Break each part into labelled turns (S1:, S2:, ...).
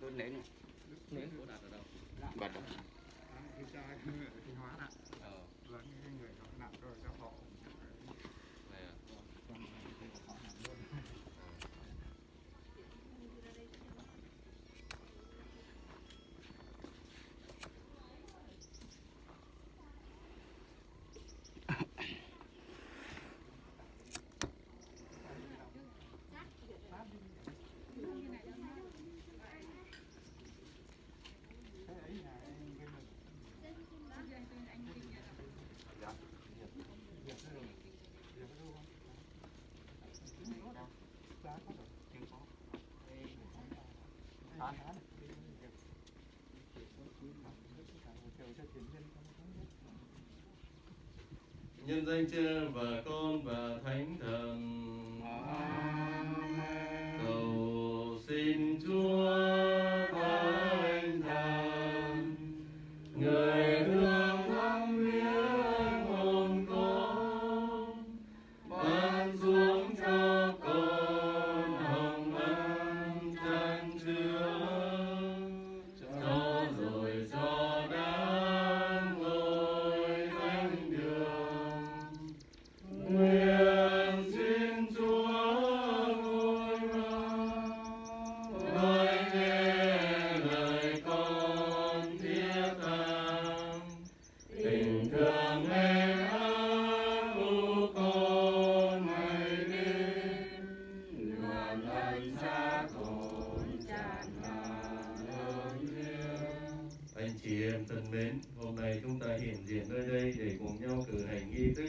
S1: đơn nến này
S2: nến của đặt ở đâu?
S1: Bật đó.
S3: thì cha người thì hóa nặng
S2: ờ.
S3: Và những người họ nặng rồi cho họ
S2: này à
S3: còn thì họ nặng luôn Thế ấy là anh cái mình
S1: Dạ.
S3: Việc cái rồi Việc cái đâu không? Giá có rồi
S1: Chưa có.
S3: Bán hả? Đi việc Việc có chín là hết tất cả một chiều cho tiền nhân
S4: danh cha và con và thánh thần. Cầu xin chúa thánh thần người thương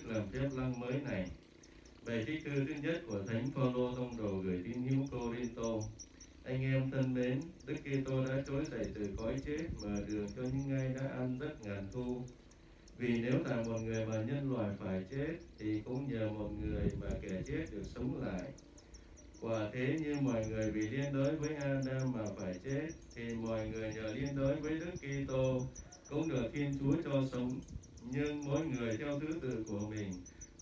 S4: lần nghi phép lăng mới này. Bài thi thư thứ nhất của Thánh Phaolô tông đồ gửi tín hữu Corinto. Anh em thân mến, Đức Kitô đã trỗi dậy từ cõi chết mở đường cho những ai đã ăn rất ngàn thu. Vì nếu là một người mà nhân loại phải chết, thì cũng nhờ một người mà kẻ chết được sống lại. Quả thế như mọi người vì liên đới với Adam mà phải chết, thì mọi người nhờ liên đới với Đức Kitô cũng được Thiên Chúa cho sống. Nhưng mỗi người theo thứ tự của mình,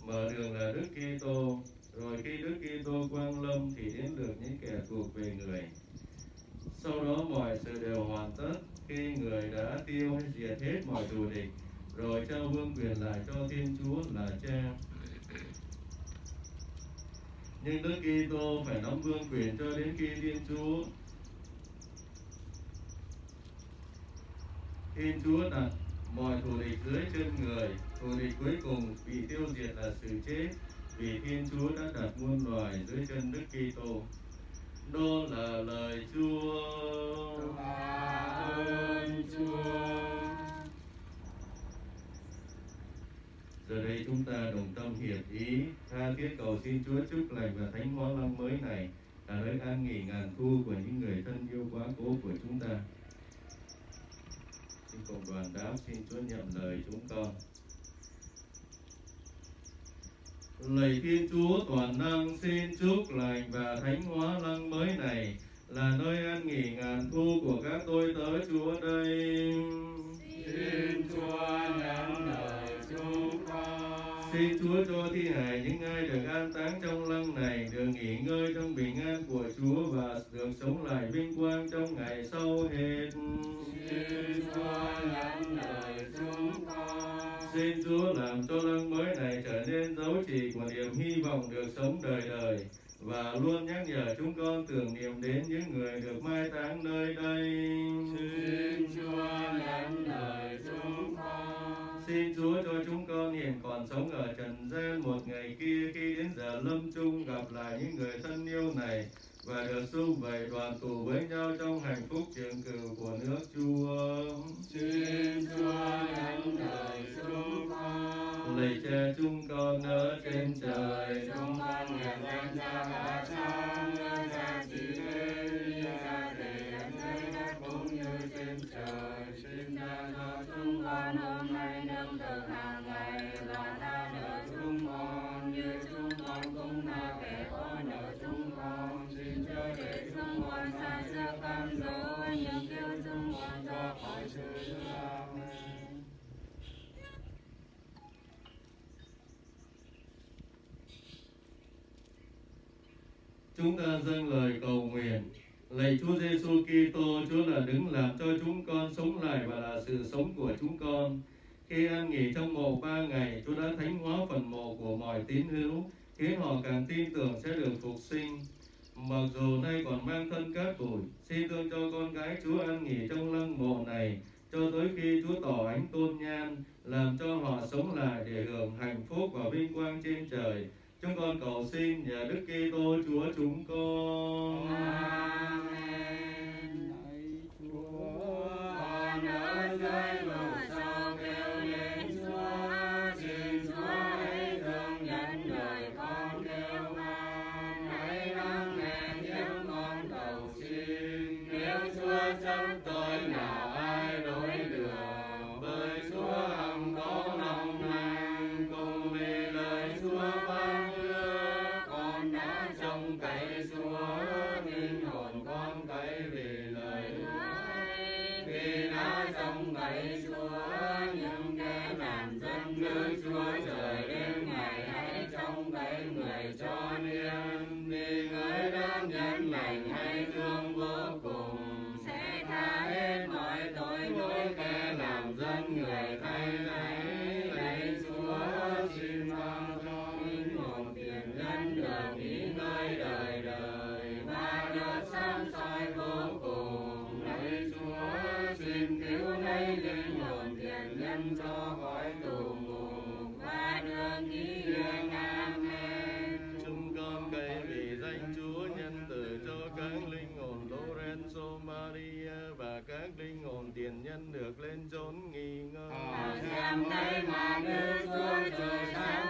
S4: mở đường là Đức Kitô, rồi khi Đức Kitô quang lâm thì đến được những kẻ thuộc về người. Sau đó mọi sự đều hoàn tất khi người đã tiêu hay diệt hết mọi thù địch, rồi trao vương quyền lại cho Thiên Chúa là Cha. Nhưng Đức Kitô phải nắm vương quyền cho đến khi Thiên Chúa Thiên Chúa đặt mọi thù địch dưới chân người, thù địch cuối cùng bị tiêu diệt là sự chết, vì Thiên Chúa đã đặt muôn loài dưới chân Đức Kitô. Đó là lời Chúa.
S1: ơn Chúa.
S4: Giờ đây chúng ta đồng tâm hiệp ý, tha thiết cầu xin Chúa chúc lành và thánh hóa lăng mới này là nơi an nghỉ ngàn thu của những người thân yêu quá cố của chúng ta. Cùng đoàn đáp xin Chúa nhận lời chúng con. Lạy Thiên Chúa toàn năng xin chúc lành và thánh hóa lăng mới này là nơi an nghỉ ngàn thu của các tôi tớ Chúa đây.
S1: Xin Chúa nhận lời chúng con.
S4: Xin Chúa cho thi hài những ai được an táng trong lăng này được nghỉ ngơi trong bình an của Chúa và được sống lại vinh hy vọng đời con. Lạy cha chúng con ở trên trời,
S1: trong ban nguyện danh cha cả cha, Chúng
S4: ta dâng lời cầu nguyện. Lạy Chúa Giêsu Kitô, Chúa là đứng làm cho chúng con sống lại và là sự sống của chúng con. Khi an nghỉ trong mộ ba ngày, Chúa đã thánh hóa phần mộ của mọi tín hữu, khiến họ càng tin tưởng sẽ được phục sinh. Mặc dù nay còn mang thân cát bụi, xin thương cho con gái Chúa an nghỉ trong lăng mộ này, cho tới khi Chúa tỏ ánh tôn nhan, làm cho họ sống lại để hưởng hạnh phúc và vinh quang trên trời. Chúng con cầu xin nhờ Đức Kitô Chúa chúng con.
S1: Amen. Trong đã cậy Chúa, linh hồn con cậy vì lời vì đã trong cậy Chúa những kẻ làm dân nước Chúa trời đêm ngày hãy trong cậy người cho niềm vì người đã nhân lành hay soi vô cùng. Lạy Chúa xin cứu lấy linh hồn tiền nhân cho khỏi tù ngục và được nghỉ yên. Amen.
S4: Chúng con cậy vì danh Chúa nhân từ cho các linh hồn Lorenzo Maria và các linh hồn tiền nhân được lên chốn nghỉ ngơi.
S1: Và xem tay mà Đức Chúa trời sáng